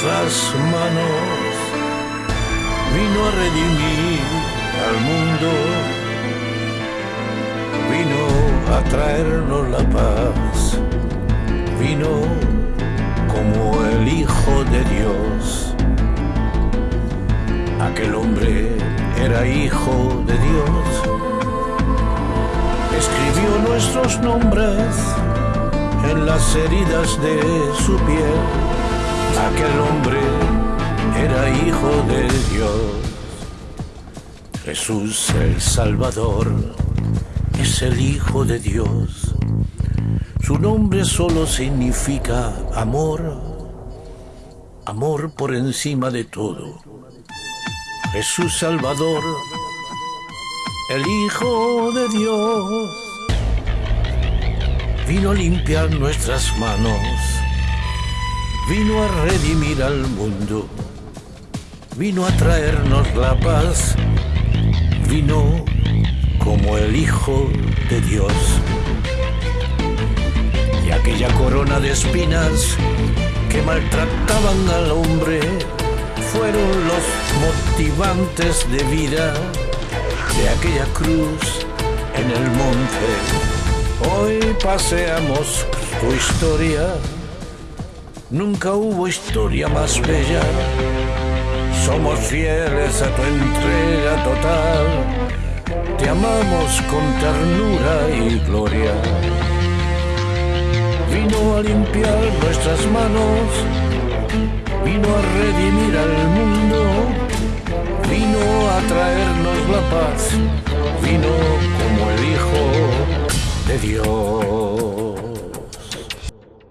nuestras manos, vino a redimir al mundo, vino a traernos la paz, vino como el Hijo de Dios. Aquel hombre era hijo de Dios, escribió nuestros nombres en las heridas de su piel. Aquel hombre era hijo de Dios. Jesús el Salvador es el Hijo de Dios. Su nombre solo significa amor, amor por encima de todo. Jesús Salvador, el Hijo de Dios vino a limpiar nuestras manos, vino a redimir al mundo, vino a traernos la paz, vino como el Hijo de Dios. Y aquella corona de espinas que maltrataban al hombre fueron los motivantes de vida de aquella cruz en el monte Hoy paseamos tu historia. Nunca hubo historia más bella. Somos fieles a tu entrega total. Te amamos con ternura y gloria. Vino a limpiar nuestras manos. Vino a redimir al mundo. Vino a traernos la paz. Vino como el Hijo de Dios.